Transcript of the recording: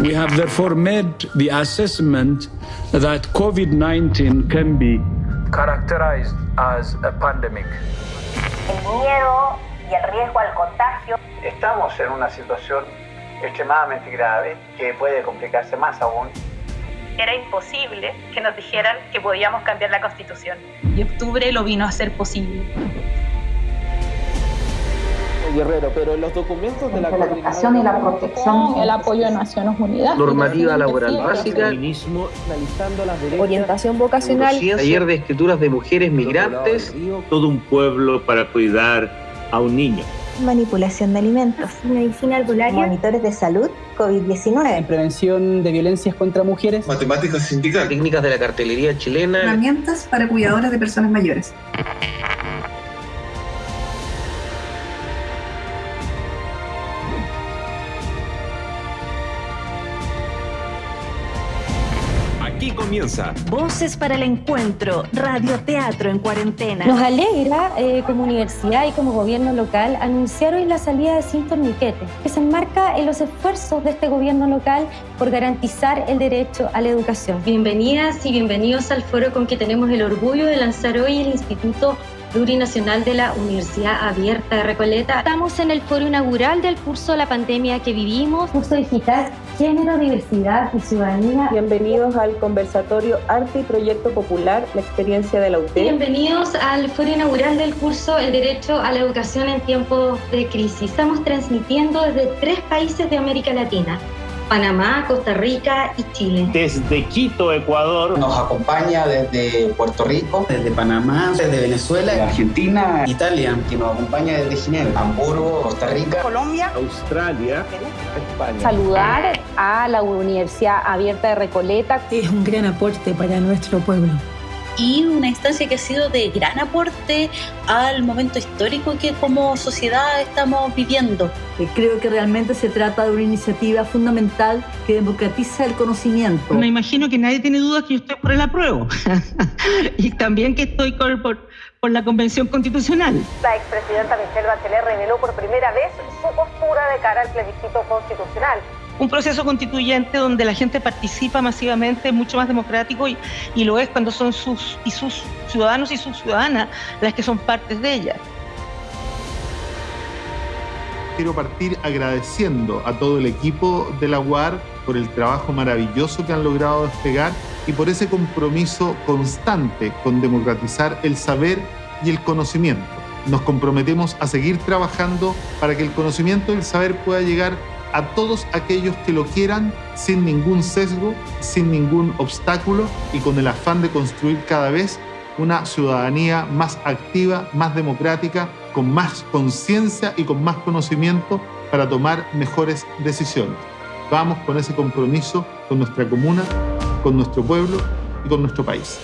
We have therefore made the assessment that COVID-19 can be characterized as a pandemic. El miedo y el riesgo al contagio. Estamos en una situación extremadamente grave que puede complicarse más aún. Era imposible que nos dijeran que podíamos cambiar la constitución. Y octubre lo vino a hacer posible. Guerrero, pero los documentos de la, la educación y la protección, el apoyo de Naciones Unidas, normativa laboral básica, orientación vocacional, taller de escrituras de mujeres migrantes, todo un pueblo para cuidar a un niño. Manipulación de alimentos, medicina albularia, monitores de salud, COVID-19, prevención de violencias contra mujeres, matemáticas sindicales, técnicas de la cartelería chilena, herramientas para cuidadores de personas mayores. Aquí comienza Voces para el Encuentro, radioteatro en cuarentena. Nos alegra eh, como universidad y como gobierno local anunciar hoy la salida de Sin Torniquete, que se enmarca en los esfuerzos de este gobierno local por garantizar el derecho a la educación. Bienvenidas y bienvenidos al foro con que tenemos el orgullo de lanzar hoy el Instituto Plurinacional de la Universidad Abierta de Recoleta. Estamos en el foro inaugural del curso la pandemia que vivimos, curso digital Género, Diversidad y Ciudadanía. Bienvenidos al conversatorio Arte y Proyecto Popular, la experiencia de la UTE. Bienvenidos al foro inaugural del curso El Derecho a la Educación en tiempos de crisis. Estamos transmitiendo desde tres países de América Latina. Panamá, Costa Rica y Chile. Desde Quito, Ecuador. Nos acompaña desde Puerto Rico, desde Panamá, desde Venezuela, de Argentina, Italia, que nos acompaña desde Ginebra, Hamburgo, Costa Rica, Colombia, Australia, España. Saludar a la Universidad Abierta de Recoleta. Es un gran aporte para nuestro pueblo y una instancia que ha sido de gran aporte al momento histórico que como sociedad estamos viviendo. Creo que realmente se trata de una iniciativa fundamental que democratiza el conocimiento. Me imagino que nadie tiene dudas que yo estoy por el apruebo y también que estoy por, por, por la Convención Constitucional. La expresidenta Michelle Bachelet reveló por primera vez su postura de cara al plebiscito constitucional un proceso constituyente donde la gente participa masivamente, mucho más democrático y, y, lo es cuando son sus y sus ciudadanos y sus ciudadanas las que son partes de ella. Quiero partir agradeciendo a todo el equipo de la UAR por el trabajo maravilloso que han logrado despegar y por ese compromiso constante con democratizar el saber y el conocimiento. Nos comprometemos a seguir trabajando para que el conocimiento y el saber pueda llegar a todos aquellos que lo quieran sin ningún sesgo, sin ningún obstáculo y con el afán de construir cada vez una ciudadanía más activa, más democrática, con más conciencia y con más conocimiento para tomar mejores decisiones. Vamos con ese compromiso con nuestra comuna, con nuestro pueblo y con nuestro país.